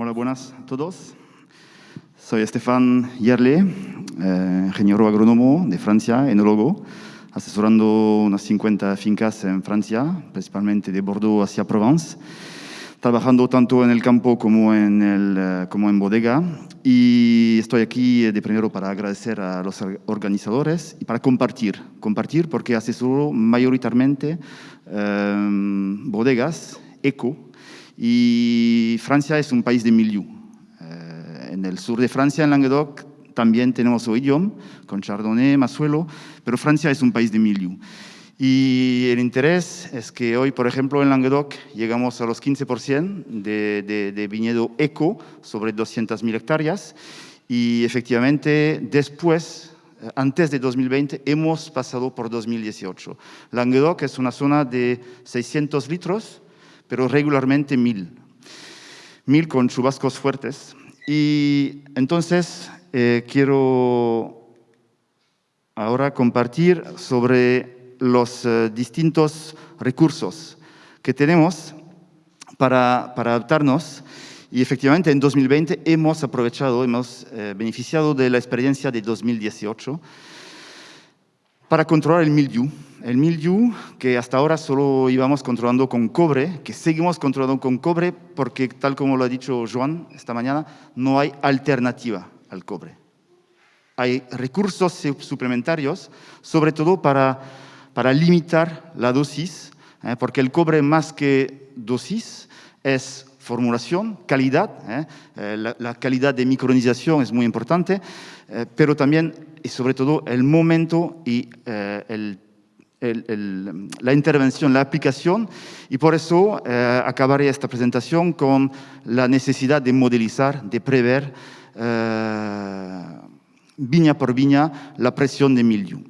Hola, buenas a todos. Soy Estefan Yerle, eh, ingeniero agrónomo de Francia, enólogo, asesorando unas 50 fincas en Francia, principalmente de Bordeaux hacia Provence, trabajando tanto en el campo como en, el, eh, como en bodega. Y estoy aquí de primero para agradecer a los organizadores y para compartir, compartir porque asesoro mayoritariamente eh, bodegas eco y Francia es un país de milieu. Eh, en el sur de Francia, en Languedoc, también tenemos Oidium, con Chardonnay, Masuelo, pero Francia es un país de milieu. Y el interés es que hoy, por ejemplo, en Languedoc llegamos a los 15% de, de, de, viñedo eco sobre 200.000 hectáreas y efectivamente después, eh, antes de 2020, hemos pasado por 2018. Languedoc es una zona de 600 litros pero regularmente mil. Mil con chubascos fuertes. Y entonces eh, quiero ahora compartir sobre los eh, distintos recursos que tenemos para, para, adaptarnos. Y efectivamente en 2020 hemos aprovechado, hemos eh, beneficiado de la experiencia de 2018 para controlar el mildiu. El mildiu que hasta ahora solo íbamos controlando con cobre, que seguimos controlando con cobre porque, tal como lo ha dicho Joan esta mañana, no hay alternativa al cobre. Hay recursos suplementarios, sobre todo para, para limitar la dosis, ¿eh? porque el cobre más que dosis es formulación, calidad, ¿eh? Eh, la, la, calidad de micronización es muy importante, pero también y sobre todo el momento y eh, el, la intervención, la aplicación, y por eso eh, acabaré esta presentación con la necesidad de modelizar, de prever eh, viña por viña la presión de mildiu.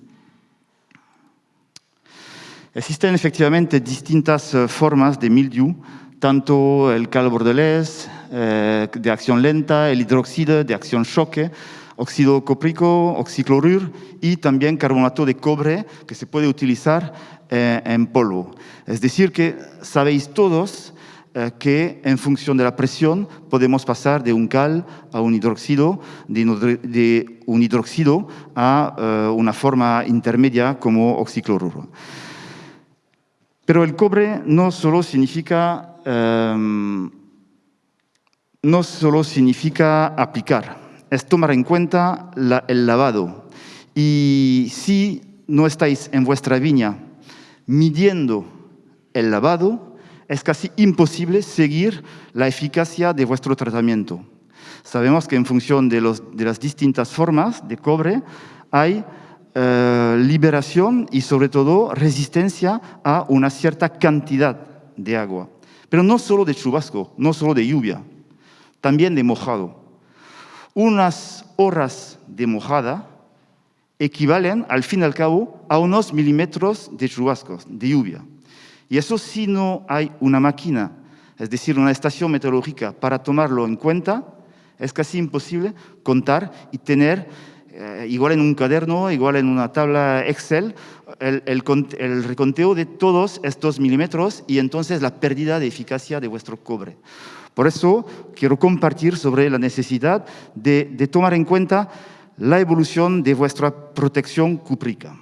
Existen efectivamente distintas eh, formas de mildiu, tanto el cal bordelés, eh, de acción lenta, el hidróxido de acción choque, óxido cóprico, oxiclorur y también carbonato de cobre que se puede utilizar eh, en polvo. Es decir, que sabéis todos eh, que en función de la presión podemos pasar de un cal a un hidróxido, de, un hidróxido a eh, una forma intermedia como oxicloruro. Pero el cobre no solo significa, no solo significa aplicar, es tomar en cuenta el lavado. Y si no estáis en vuestra viña midiendo el lavado, es casi imposible seguir la eficacia de vuestro tratamiento. Sabemos que en función de, los, de las distintas formas de cobre hay eh, liberación y sobre todo resistencia a una cierta cantidad de agua. Pero no solo de chubasco, no solo de lluvia, también de mojado unas horas de mojada equivalen, al fin y al cabo, a unos milímetros de chubascos, de lluvia. Y eso si no hay una máquina, es decir, una estación meteorológica para tomarlo en cuenta, es casi imposible contar y tener, eh, igual en un cuaderno, igual en una tabla Excel, el, el, el, reconteo de todos estos milímetros y entonces la pérdida de eficacia de vuestro cobre. Por eso quiero compartir sobre la necesidad de, tomar en cuenta la evolución de vuestra protección cúprica.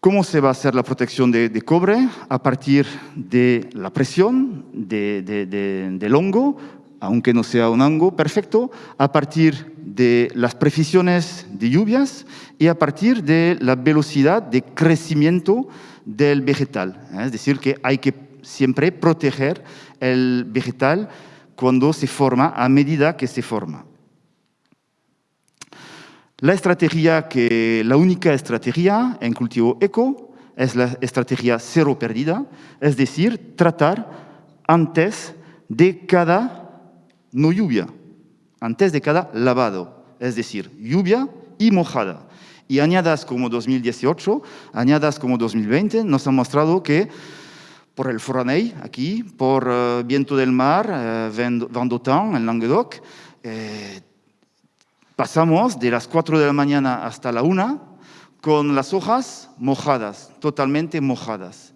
¿Cómo se va a hacer la protección de, cobre? A partir de la presión de, de, del hongo, aunque no sea un hongo perfecto, a partir de las precisiones de lluvias y a partir de la velocidad de crecimiento del vegetal. ¿eh? Es decir, que hay que siempre proteger el vegetal cuando se forma, a medida que se forma. La estrategia que, la única estrategia en cultivo eco es la estrategia cero pérdida, es decir, tratar antes de cada no lluvia, antes de cada lavado, es decir, lluvia y mojada y añadas como 2018, añadas como 2020, nos han mostrado que por el Foraney, aquí, por uh, Viento del Mar, uh, Vendotin, en Languedoc, eh, pasamos de las 4 de la mañana hasta la 1 con las hojas mojadas, totalmente mojadas.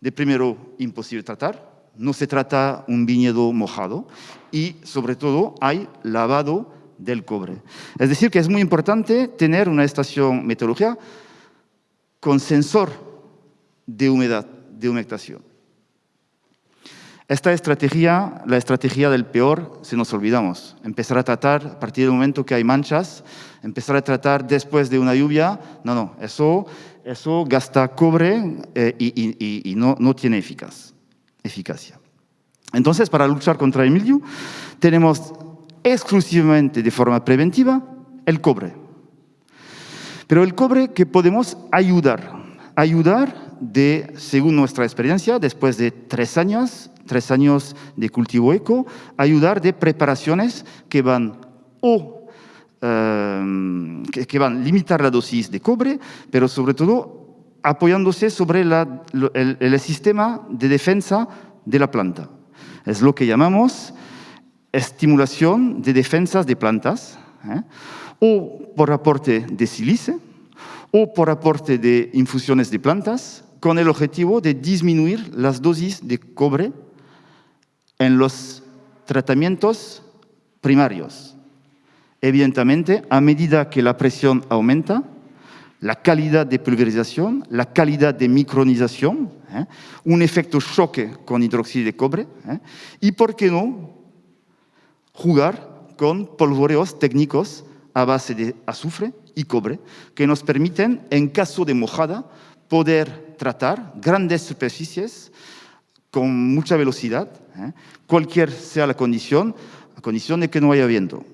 de primero imposible tratar, no se trata un viñedo mojado y sobre todo hay lavado del cobre. Es decir, que es muy importante tener una estación meteorológica con sensor de humedad, de humectación. Esta estrategia, la estrategia del peor, se nos olvidamos. Empezar a tratar a partir del momento que hay manchas, empezar a tratar después de una lluvia, no, no, eso, eso gasta cobre eh, y, no, no, tiene eficaz, eficacia. Entonces, para luchar contra el mildiu, tenemos exclusivamente de forma preventiva el cobre. Pero el cobre que podemos ayudar, ayudar de, según nuestra experiencia, después de tres años, tres años de cultivo eco, ayudar de preparaciones que van o em, que, van a limitar la dosis de cobre, pero sobre todo apoyándose sobre el, sistema de defensa de la planta. Es lo que llamamos estimulación de defensas de plantas, ¿eh? o por aporte de sílice, o por aporte de infusiones de plantas, con el objetivo de disminuir las dosis de cobre en los tratamientos primarios. Evidentemente, a medida que la presión aumenta, la calidad de pulverización, la calidad de micronización, ¿eh? un efecto choque con hidróxido de cobre, ¿eh? y por qué no jugar con polvoreos técnicos a base de azufre y cobre, que nos permiten, en caso de mojada, poder tratar grandes superficies con mucha velocidad, ¿eh? cualquier sea la condición, a condición de que no haya viento.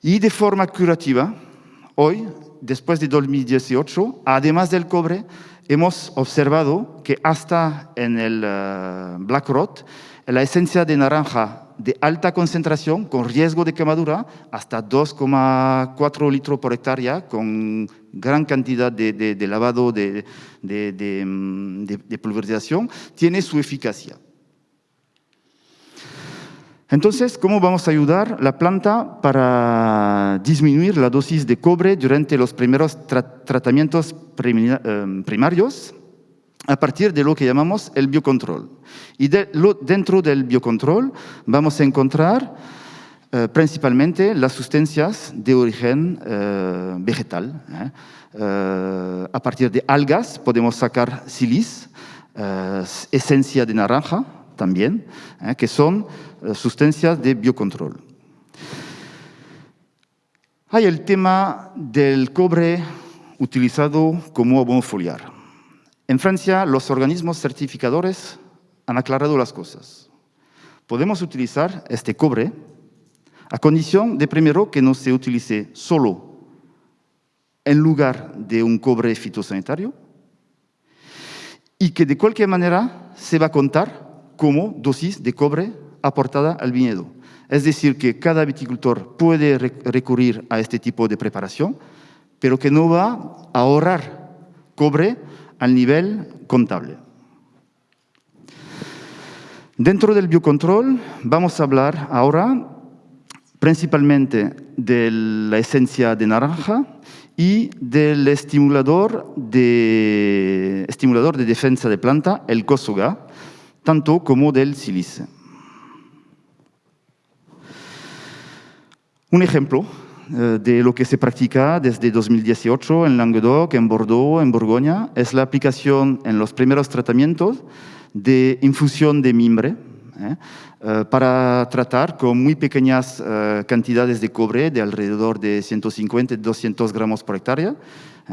Y de forma curativa, hoy, después de 2018, además del cobre, hemos observado que hasta en el uh, Black Rot, la esencia de naranja de alta concentración, con riesgo de quemadura, hasta 2,4 litros por hectárea, con gran cantidad de, lavado, de, de, pulverización, tiene su eficacia. Entonces, ¿cómo vamos a ayudar la planta para disminuir la dosis de cobre durante los primeros tratamientos eh, primarios? A partir de lo que llamamos el biocontrol. Y dentro del biocontrol vamos a encontrar eh, principalmente las sustancias de origen eh, vegetal. ¿eh? a partir de algas podemos sacar silis, esencia de naranja también, que son sustancias de biocontrol. Hay el tema del cobre utilizado como abono foliar. En Francia, los organismos certificadores han aclarado las cosas. Podemos utilizar este cobre a condición de, primero, que no se utilice solo en lugar de un cobre fitosanitario y que de cualquier manera se va a contar como dosis de cobre aportada al viñedo. Es decir, que cada viticultor puede recurrir a este tipo de preparación, pero que no va a ahorrar cobre al nivel contable. Dentro del biocontrol vamos a hablar ahora principalmente de la esencia de naranja y del estimulador de, estimulador de defensa de planta, el COSOGA, tanto como del sílice. Un ejemplo de lo que se practica desde 2018 en Languedoc, en Bordeaux, en Borgoña, es la aplicación en los primeros tratamientos de infusión de mimbre ¿eh? Eh, para tratar con muy pequeñas cantidades de cobre de alrededor de 150-200 gramos por hectárea,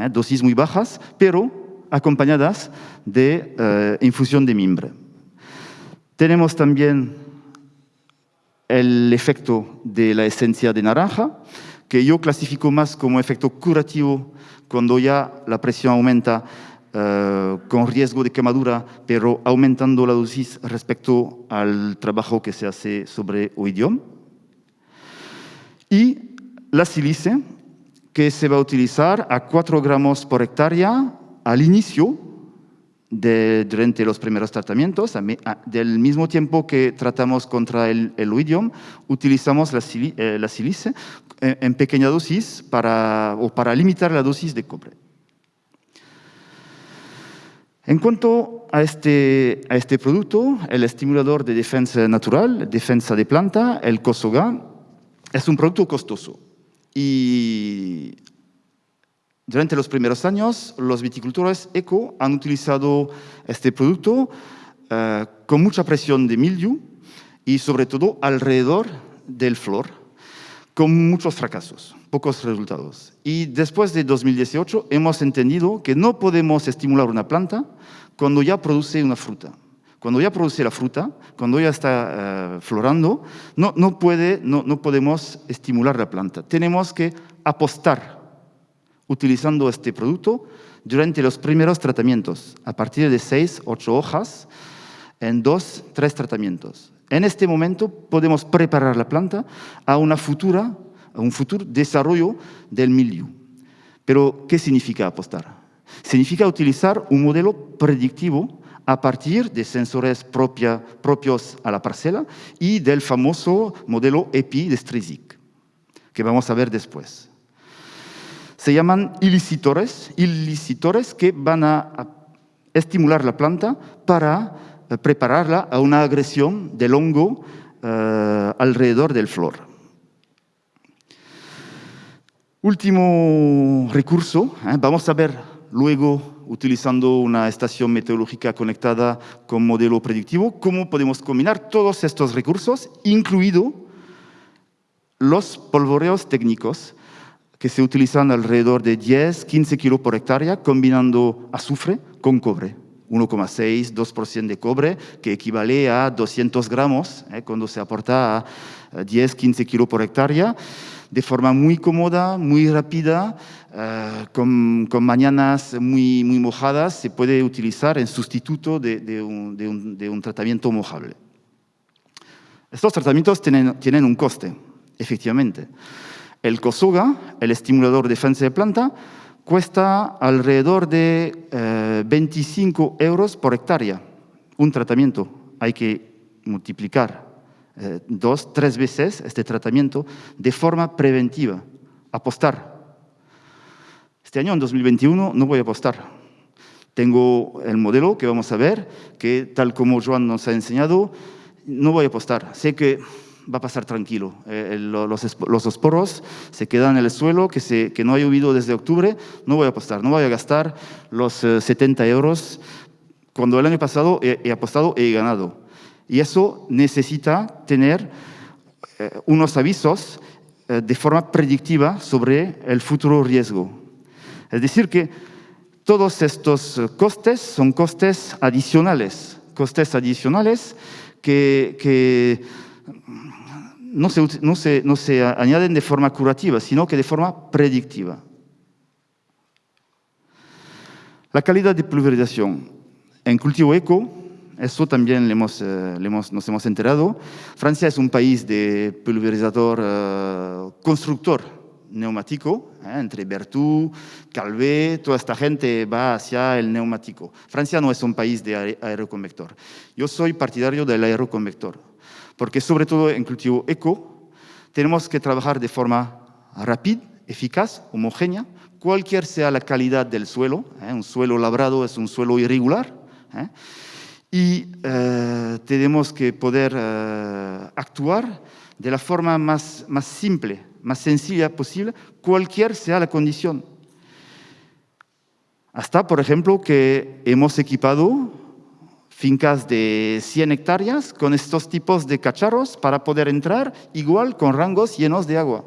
dosis muy bajas, pero acompañadas de infusión de mimbre. Tenemos también el efecto de la esencia de naranja, que yo clasifico más como efecto curativo cuando ya la presión aumenta eh, con riesgo de quemadura, pero aumentando la dosis respecto al trabajo que se hace sobre oidium. Y la sílice, que se va a utilizar a 4 gramos por hectárea al inicio durante los primeros tratamientos, del mismo tiempo que tratamos contra el, el oidium, utilizamos la, eh, la sílice en, pequeña dosis para, o para limitar la dosis de cobre. En cuanto a este, a este producto, el estimulador de defensa natural, defensa de planta, el COSOGA, es un producto costoso. Y durante los primeros años, los viticultores eco han utilizado este producto eh, con mucha presión de mildiu y sobre todo alrededor del flor, con muchos fracasos, pocos resultados. Y después de 2018 hemos entendido que no podemos estimular una planta cuando ya produce una fruta. Cuando ya produce la fruta, cuando ya está eh, florando, no, no, puede, no, no podemos estimular la planta. Tenemos que apostar utilizando este producto durante los primeros tratamientos, a partir de seis, ocho hojas, en dos, tres tratamientos. En este momento podemos preparar la planta a, una futura, a un futuro desarrollo del milieu. Pero, ¿qué significa apostar? Significa utilizar un modelo predictivo a partir de sensores propia, propios a la parcela y del famoso modelo EPI de Streisick, que vamos a ver después. Se llaman ilicitores, ilicitores que van a estimular la planta para prepararla a una agresión del hongo eh, alrededor del flor. Último recurso, eh, vamos a ver luego, utilizando una estación meteorológica conectada con modelo predictivo, cómo podemos combinar todos estos recursos, incluido los polvoreos técnicos que se utilizan alrededor de 10-15 kilos por hectárea, combinando azufre con cobre. 1,6, 2% de cobre, que equivale a 200 gramos eh, cuando se aporta a 10, 15 kilos por hectárea, de forma muy cómoda, muy rápida, eh, con, con, mañanas muy, muy mojadas, se puede utilizar en sustituto de, un, de, un, de un, tratamiento mojable. Estos tratamientos tienen, tienen un coste, efectivamente. El COSOGA, el estimulador de defensa de planta, cuesta alrededor de 25 eh, euros por hectárea. Un tratamiento. Hay que multiplicar eh, dos, tres veces este tratamiento de forma preventiva. Apostar. Este año, en 2021, no voy a apostar. Tengo el modelo que vamos a ver, que tal como Joan nos ha enseñado, no voy a apostar. Sé que va a pasar tranquilo. Eh, los, los, esporos se quedan en el suelo, que, se, que no ha llovido desde octubre, no voy a apostar, no voy a gastar los 70 eh, euros cuando el año pasado he, apostado y he ganado. Y eso necesita tener eh, unos avisos de forma predictiva sobre el futuro riesgo. Es decir, que todos estos costes son costes adicionales, costes adicionales que, que no se, no, se, añaden de forma curativa, sino que de forma predictiva. La calidad de pulverización. En cultivo eco, eso también le hemos, eh, hemos, nos hemos enterado. Francia es un país de pulverizador uh, constructor neumático, eh, entre Berthoud, Calvé, toda esta gente va hacia el neumático. Francia no es un país de aeroconvector. Yo soy partidario del aeroconvector porque sobre todo en cultivo eco tenemos que trabajar de forma rápida, eficaz, homogénea, cualquier sea la calidad del suelo, ¿eh? un suelo labrado es un suelo irregular, ¿eh? y eh, tenemos que poder actuar de la forma más, más simple, más sencilla posible, cualquier sea la condición. Hasta, por ejemplo, que hemos equipado fincas de 100 hectáreas con estos tipos de cacharros para poder entrar igual con rangos llenos de agua.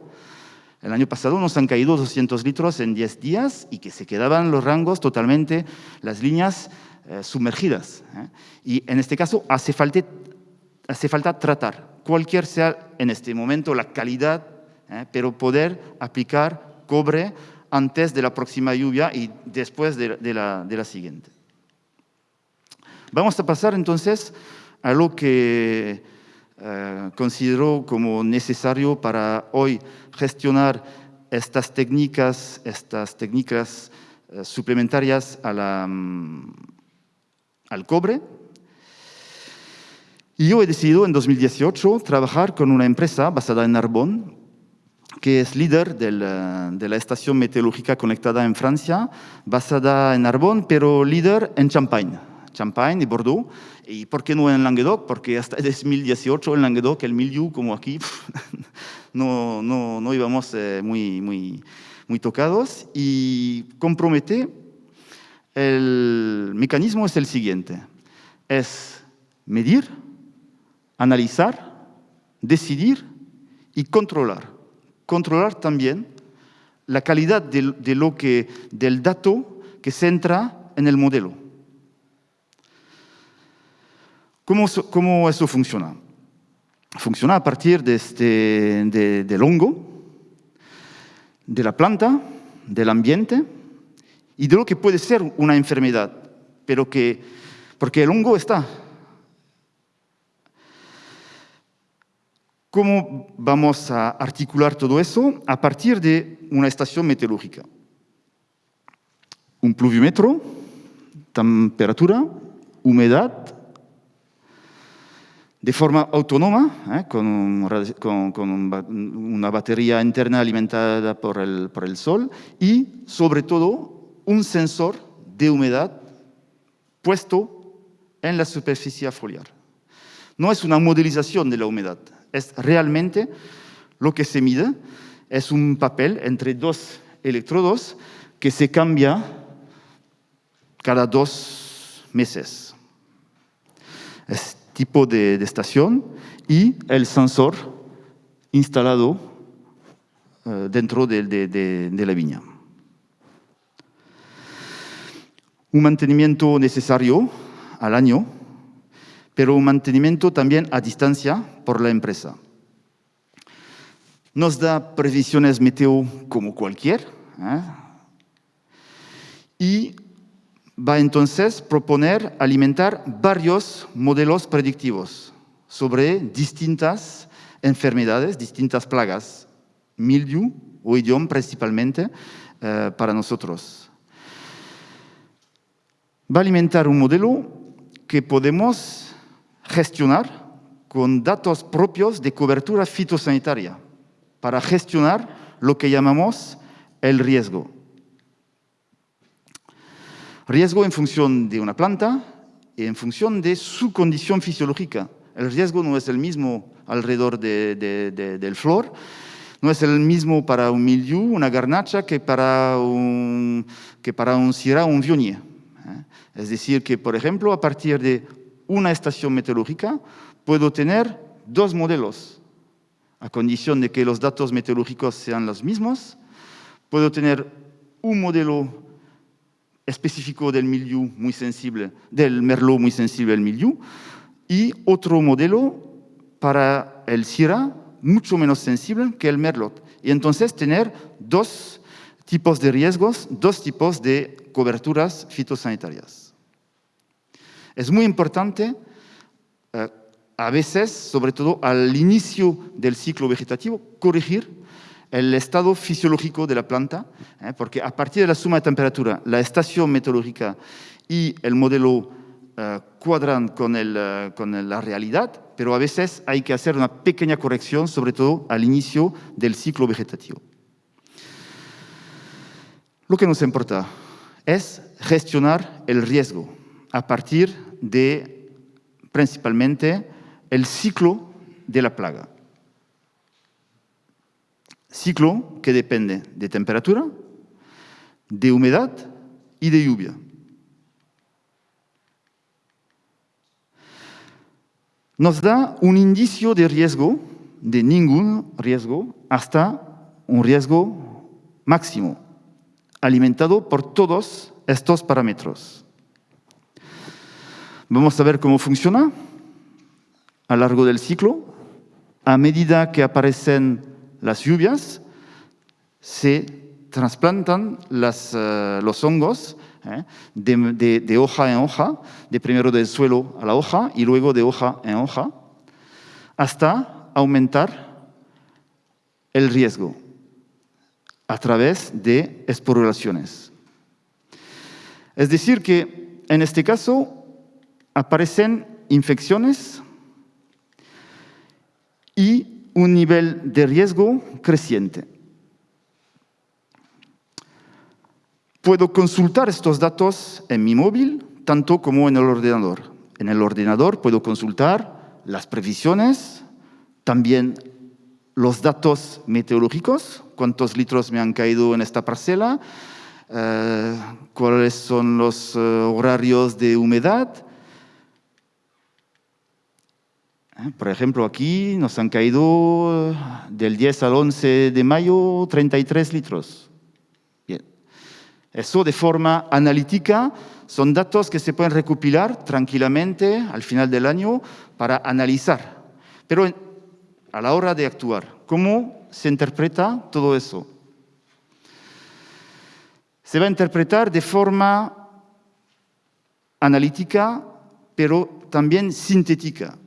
El año pasado nos han caído 200 litros en 10 días y que se quedaban los rangos totalmente, las líneas eh, sumergidas. ¿eh? Y en este caso hace falta, tratar, cualquier sea en este momento la calidad, ¿eh? pero poder aplicar cobre antes de la próxima lluvia y después de, de, la, de la siguiente. Vamos a pasar entonces a lo que eh, considero como necesario para hoy gestionar estas técnicas, estas técnicas eh, suplementarias mm, al cobre. Y yo he decidido en 2018 trabajar con una empresa basada en Narbonne que es líder de la estación meteorológica conectada en Francia, basada en Arbonne, pero líder en Champagne, Champagne y Bordeaux. ¿Y por qué no en Languedoc? Porque hasta 2018 en Languedoc el milieu, como aquí, no, no, no íbamos eh, muy, muy, muy tocados. Y compromete, el mecanismo es el siguiente, es medir, analizar, decidir y controlar controlar también la calidad de, lo que, del dato que se entra en el modelo. ¿Cómo, cómo eso funciona? Funciona a partir de este, del hongo, de la planta, del ambiente y de lo que puede ser una enfermedad, pero que, porque el hongo está ¿Cómo vamos a articular todo eso? A partir de una estación meteorológica. Un pluviómetro, temperatura, humedad, de forma autónoma, ¿eh? con, una batería interna alimentada por el, por el sol y, sobre todo, un sensor de humedad puesto en la superficie foliar. No es una modelización de la humedad, es realmente lo que se mide, es un papel entre dos electrodos que se cambia cada dos meses. Es tipo de, estación y el sensor instalado eh, dentro de la viña. Un mantenimiento necesario al año pero un mantenimiento también a distancia por la empresa. Nos da previsiones meteo como cualquier ¿eh? y va entonces a proponer alimentar varios modelos predictivos sobre distintas enfermedades, distintas plagas, mildew o idioma principalmente eh, para nosotros. Va a alimentar un modelo que podemos gestionar con datos propios de cobertura fitosanitaria para gestionar lo que llamamos el riesgo. Riesgo en función de una planta y en función de su condición fisiológica. El riesgo no es el mismo alrededor del flor, no es el mismo para un mildiou, una garnacha, que para un, que para un syrah o un viognier. ¿eh? Es decir, que, por ejemplo, a partir de una estación meteorológica, puedo tener dos modelos, a condición de que los datos meteorológicos sean los mismos. Puedo tener un modelo específico del milieu muy sensible, del merlot muy sensible al milieu, y otro modelo para el syrah mucho menos sensible que el merlot. Y entonces tener dos tipos de riesgos, dos tipos de coberturas fitosanitarias. Es muy importante, eh, a veces, sobre todo al inicio del ciclo vegetativo, corregir el estado fisiológico de la planta, eh, porque a partir de la suma de temperatura, la estación meteorológica y el modelo eh, cuadran con, con la realidad, pero a veces hay que hacer una pequeña corrección, sobre todo al inicio del ciclo vegetativo. Lo que nos importa es gestionar el riesgo, a partir de principalmente el ciclo de la plaga. Ciclo que depende de temperatura, de humedad y de lluvia. Nos da un indicio de riesgo, de ningún riesgo, hasta un riesgo máximo, alimentado por todos estos parámetros. Vamos a ver cómo funciona a lo largo del ciclo. A medida que aparecen las lluvias, se trasplantan eh, los hongos eh, de, hoja en hoja, de primero del suelo a la hoja y luego de hoja en hoja, hasta aumentar el riesgo a través de esporulaciones. Es decir que en este caso aparecen infecciones y un nivel de riesgo creciente. Puedo consultar estos datos en mi móvil, tanto como en el ordenador. En el ordenador puedo consultar las previsiones, también los datos meteorológicos, cuántos litros me han caído en esta parcela, eh, cuáles son los eh, horarios de humedad, por ejemplo, aquí nos han caído del 10 al 11 de mayo 33 litros. Bien. Eso de forma analítica son datos que se pueden recopilar tranquilamente al final del año para analizar. Pero a la hora de actuar. ¿Cómo se interpreta todo eso? Se va a interpretar de forma analítica, pero también sintética.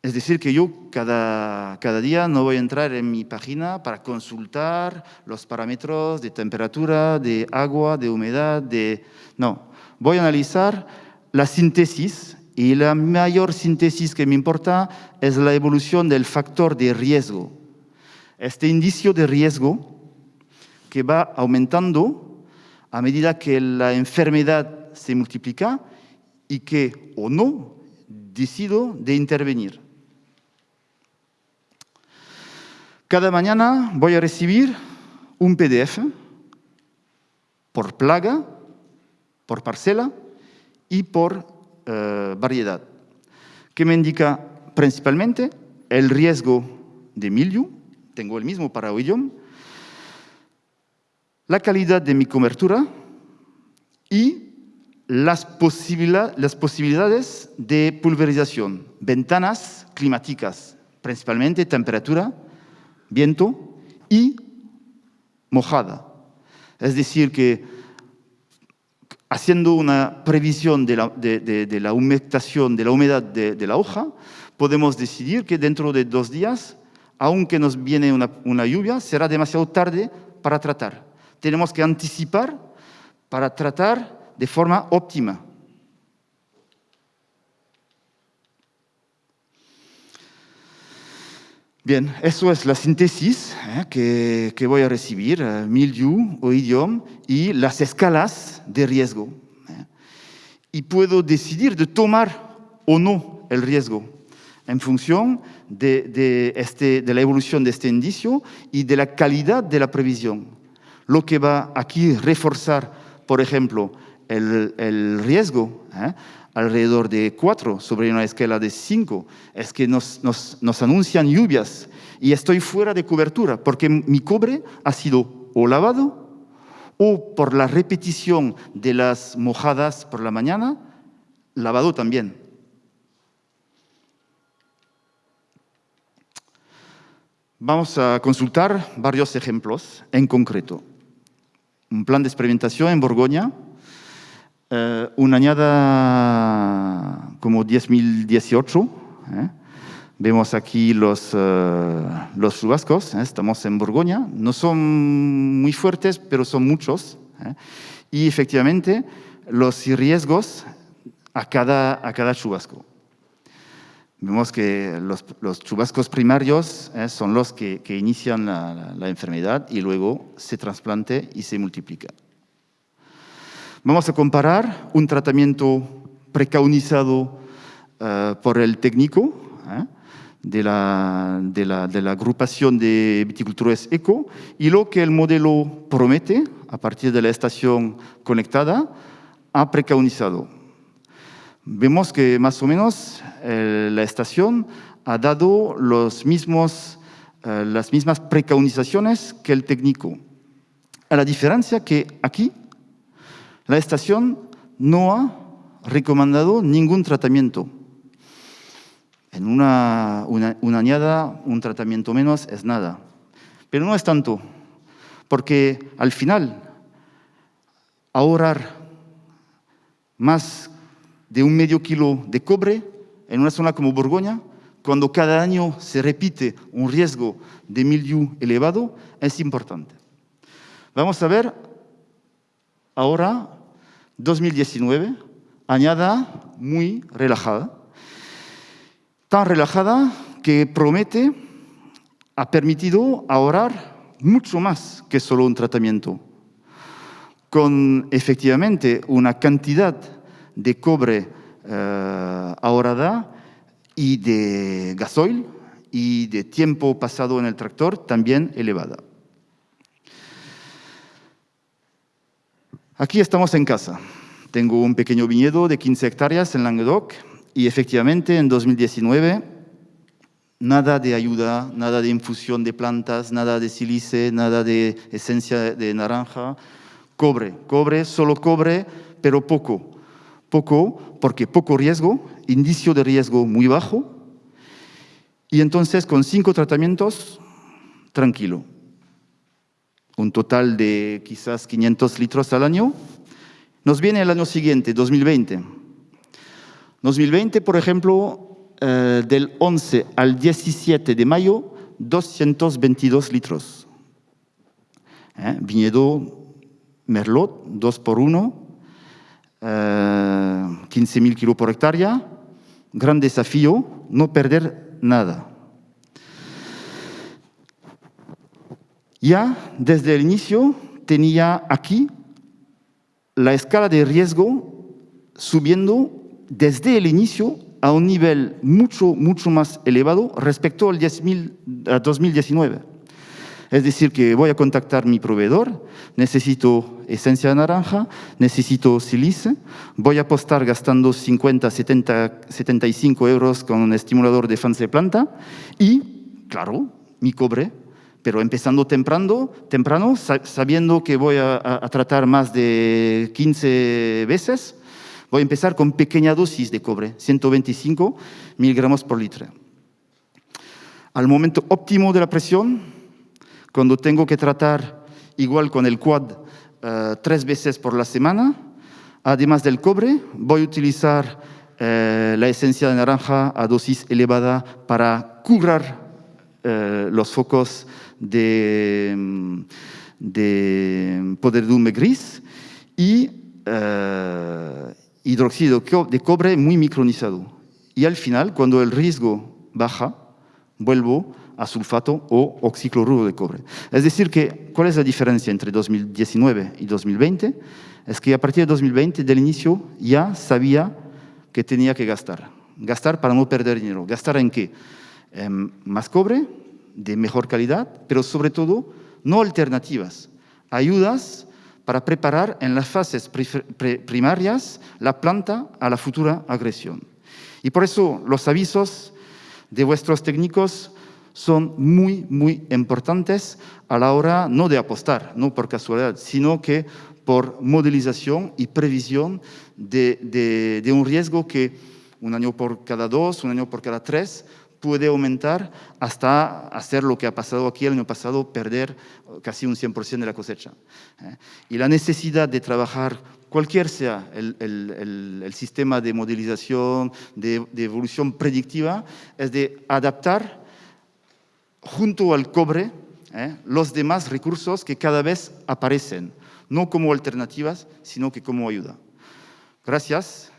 Es decir, que yo cada, cada, día no voy a entrar en mi página para consultar los parámetros de temperatura, de agua, de humedad, de... No, voy a analizar la síntesis y la mayor síntesis que me importa es la evolución del factor de riesgo. Este indicio de riesgo que va aumentando a medida que la enfermedad se multiplica y que o no decido de intervenir. Cada mañana voy a recibir un PDF por plaga, por parcela y por eh, variedad, que me indica principalmente el riesgo de milio, tengo el mismo para Oillom, la calidad de mi cobertura y las posibilidades de pulverización, ventanas climáticas, principalmente temperatura, viento y mojada. Es decir, que haciendo una previsión de la, de, la humectación, de la humedad de, la hoja, podemos decidir que dentro de dos días, aunque nos viene una, una lluvia, será demasiado tarde para tratar. Tenemos que anticipar para tratar de forma óptima. Bien, eso es la síntesis ¿eh? que, voy a recibir, uh, milieu o idioma y las escalas de riesgo. ¿eh? Y puedo decidir de tomar o no el riesgo en función este, de la evolución de este indicio y de la calidad de la previsión. Lo que va aquí reforzar, por ejemplo, el, el riesgo ¿eh? Alrededor de 4 sobre una escala de 5, es que nos, nos, nos, anuncian lluvias y estoy fuera de cobertura porque mi cobre ha sido o lavado o por la repetición de las mojadas por la mañana, lavado también. Vamos a consultar varios ejemplos en concreto. Un plan de experimentación en Borgoña, eh, una añada como 10.018. ¿eh? Vemos aquí los, los chubascos, ¿eh? estamos en Borgoña. No son muy fuertes, pero son muchos. Y efectivamente, los riesgos a cada, a cada chubasco. Vemos que los, chubascos primarios son los que, que inician la, la, la enfermedad y luego se trasplante y se multiplica. Vamos a comparar un tratamiento precaunizado uh, por el técnico ¿eh? de, la, de, la, agrupación de viticultores eco y lo que el modelo promete a partir de la estación conectada ha precaunizado. Vemos que más o menos eh, la estación ha dado los mismos, eh, las mismas precaunizaciones que el técnico. A la diferencia que aquí la estación no ha recomendado ningún tratamiento. En una, añada, un tratamiento menos es nada. Pero no es tanto, porque al final, ahorrar más de un medio kilo de cobre en una zona como Borgoña, cuando cada año se repite un riesgo de mildiu elevado, es importante. Vamos a ver ahora 2019, añada muy relajada, tan relajada que promete, ha permitido ahorrar mucho más que solo un tratamiento. con efectivamente una cantidad de cobre eh, ahorrada y de gasoil y de tiempo pasado en el tractor también elevada. Aquí estamos en casa. Tengo un pequeño viñedo de 15 hectáreas en Languedoc y efectivamente en 2019 nada de ayuda, nada de infusión de plantas, nada de silice, nada de esencia de naranja, cobre, cobre, solo cobre, pero poco. Poco porque poco riesgo, indicio de riesgo muy bajo, y entonces con cinco tratamientos, tranquilo. Un total de quizás 500 litros al año. Nos viene el año siguiente, 2020. 2020, por ejemplo, eh, del 11 al 17 de mayo, 222 litros. ¿Eh? Viñedo Merlot, 2 por 1, 15.000 kilos por hectárea. Gran desafío, no perder nada. Ya desde el inicio tenía aquí la escala de riesgo subiendo desde el inicio a un nivel mucho, mucho más elevado respecto al 2019. Es decir, que voy a contactar mi proveedor, necesito esencia de naranja, necesito silice, voy a apostar gastando 50, 70, 75 euros con un estimulador de fans de planta y, claro, mi cobre, pero empezando temprano, temprano sabiendo que voy a, a tratar más de 15 veces, voy a empezar con pequeña dosis de cobre, 125 miligramos por litro. Al momento óptimo de la presión, cuando tengo que tratar igual con el quad eh, tres veces por la semana, además del cobre, voy a utilizar eh, la esencia de naranja a dosis elevada para curar eh, los focos de, de podredumbre gris y hidróxido de cobre muy micronizado. Y al final, cuando el riesgo baja, vuelvo a sulfato o oxicloruro de cobre. Es decir, que, ¿cuál es la diferencia entre 2019 y 2020? Es que a partir de 2020, del inicio, ya sabía que tenía que gastar. Gastar para no perder dinero. ¿Gastar en qué? más cobre, de mejor calidad, pero sobre todo, no alternativas. Ayudas para preparar en las fases primarias la planta a la futura agresión. Y por eso los avisos de vuestros técnicos son muy, muy importantes a la hora no de apostar, no por casualidad, sino que por modelización y previsión de, un riesgo que un año por cada dos, un año por cada tres, puede aumentar hasta hacer lo que ha pasado aquí el año pasado, perder casi un 100% de la cosecha. ¿eh? Y la necesidad de trabajar, cualquier sea el, sistema de modelización, de, de, evolución predictiva, es de adaptar junto al cobre ¿eh? los demás recursos que cada vez aparecen, no como alternativas, sino que como ayuda. Gracias.